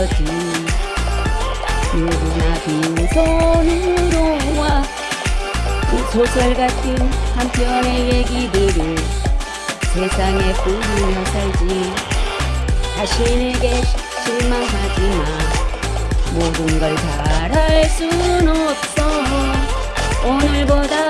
거지. 누구나 빈손으로 와. 소설 같은 한 편의 얘기들을 세상에 뿌리며 살지. 자신에게 실망하지 마 모든 걸 잘 할 순 없어. 오늘보다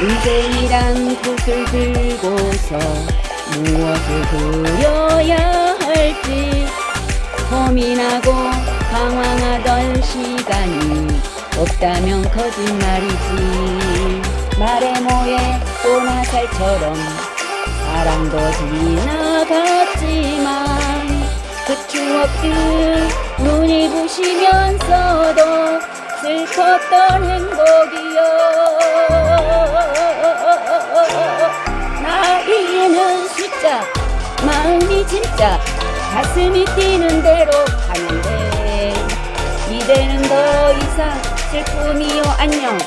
인생이란 붓을 들고서 무엇을 그려야 할지 고민하고 방황하던 시간이 없다면 거짓말이지. 말에 모에 또나살처럼 사랑도 지나갔지만 그 추억들 눈이 부시면서도 슬펐던 행복이 진짜 가슴이 뛰는 대로 돼 이제는 더 이상 슬픔이요 안녕.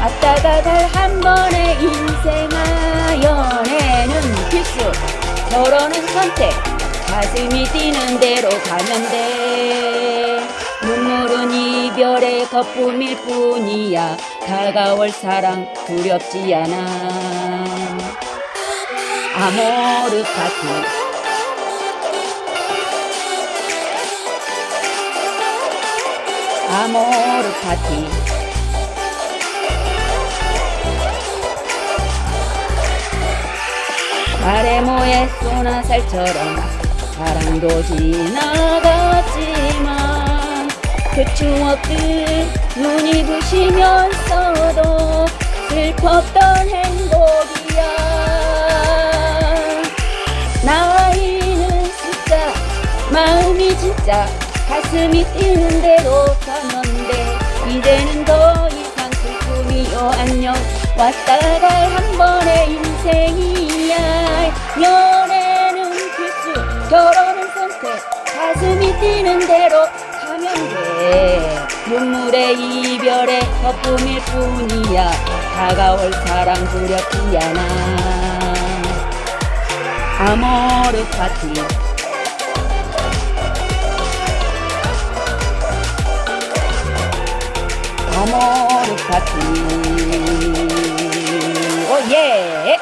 왔다 가 갈 한 번의 인생아 연애는 필수. 결혼은 선택. 가슴이 뛰는 대로 돼. 눈물은 이별의 거품일 뿐이야. 다가올 사랑 두렵지 않아. 아모르 파티 아모르 파티. 말에 모에 쏘나살처럼 사랑도 지나갔지만 그 추억들 눈이 부시면서도 슬펐던 행복이야. 나이는 숫자 마음이 진짜 가슴이 뛰는 대로 가는데 이제는 더 이상 슬픔이요. 안녕. 왔다 갈 한 번의 인생이야. 연애는 필수 결혼은 선택. 가슴이 뛰는 대로 가면 돼. 눈물의 이별의 거품일 뿐이야. 다가올 사랑 두렵지 않아. 아모르 파티 아모르 파티 오예